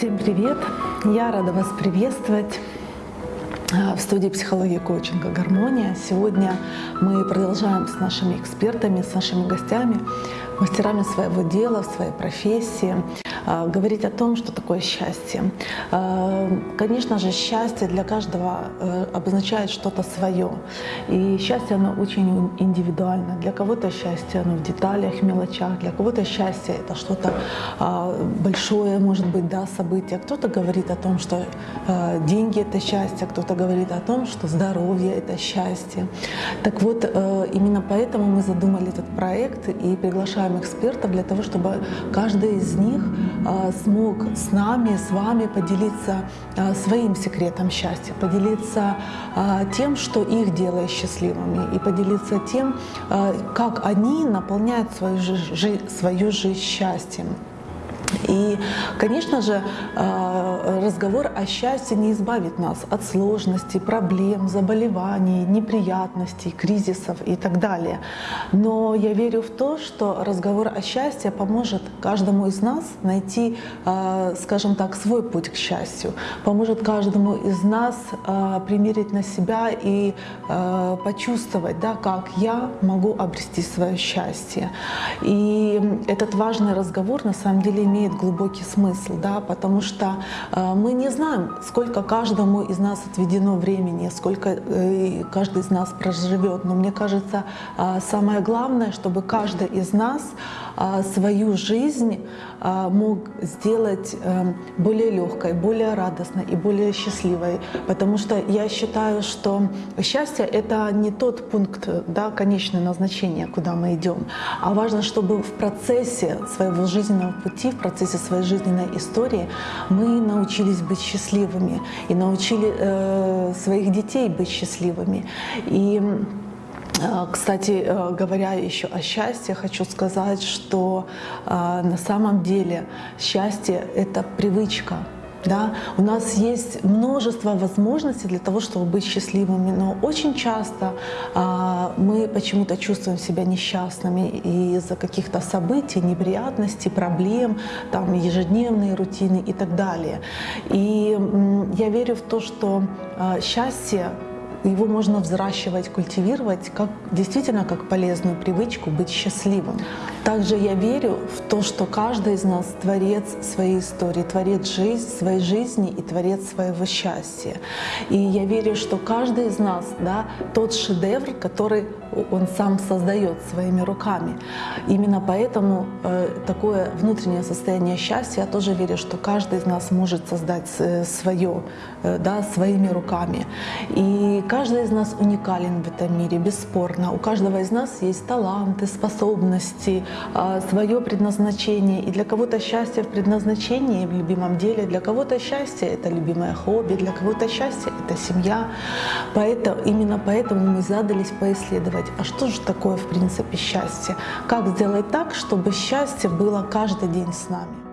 Всем привет! Я рада вас приветствовать а, в студии психологии коучинга «Гармония». Сегодня мы продолжаем с нашими экспертами, с нашими гостями, мастерами своего дела, своей профессии, говорить о том, что такое счастье. А, конечно же, счастье для каждого э, обозначает что-то свое. И счастье, оно очень индивидуально. Для кого-то счастье, оно в деталях, мелочах. Для кого-то счастье — это что-то а, большое, может быть, да, событие. Кто-то говорит о том, что деньги — это счастье, кто-то говорит о том, что здоровье — это счастье. Так вот, э, именно поэтому мы задумали этот проект и приглашаем экспертов для того, чтобы каждый из них а, смог с нами, с вами поделиться а, своим секретом счастья, поделиться а, тем, что их делает счастливыми, и поделиться тем, как они наполняют свою свою жизнь счастьем. И, конечно же, разговор о счастье не избавит нас от сложностей, проблем, заболеваний, неприятностей, кризисов и так далее. Но я верю в то, что разговор о счастье поможет каждому из нас найти, э, скажем так, свой путь к счастью, поможет каждому из нас э, примерить на себя и почувствовать, да, как я могу обрести свое счастье. И этот важный разговор на самом деле имеет глубокий смысл, да, потому что мы не знаем, сколько каждому из нас отведено времени, сколько э, каждый из нас проживет. Но мне кажется, э, самое главное, чтобы каждый из нас свою жизнь э, мог сделать э, более легкой, более радостной и более счастливой. Потому что я считаю, что счастье — это не тот пункт, да, конечное назначение, куда мы идем, а важно, чтобы в процессе своего жизненного пути, в процессе своей жизненной истории мы научились быть счастливыми и научили э, своих детей быть счастливыми. И кстати, э, говоря еще о счастье, хочу сказать, что э, на самом деле счастье — это привычка. Да? У нас есть множество возможностей для того, чтобы быть счастливыми, но очень часто а, мы почему-то чувствуем себя несчастными из-за каких-то событий, неприятностей, проблем, там, ежедневные рутины и так далее. И я верю в то, что а, счастье его можно взращивать, культивировать как, действительно как полезную привычку быть счастливым. Также я верю в то, что каждый из нас творец своей истории, творец жизнь, своей жизни и творец своего счастья. И я верю, что каждый из нас да, тот шедевр, который он сам создает своими руками. Именно поэтому э, такое внутреннее состояние счастья, я тоже верю, что каждый из нас может создать э, свое э, да, своими руками. И каждый из нас уникален в этом мире, бесспорно. У каждого из нас есть таланты, способности, свое предназначение. И для кого-то счастье в предназначении, в любимом деле, для кого-то счастье — это любимое хобби, для кого-то счастье — это семья. Поэтому, именно поэтому мы задались поисследовать а что же такое в принципе счастье? Как сделать так, чтобы счастье было каждый день с нами?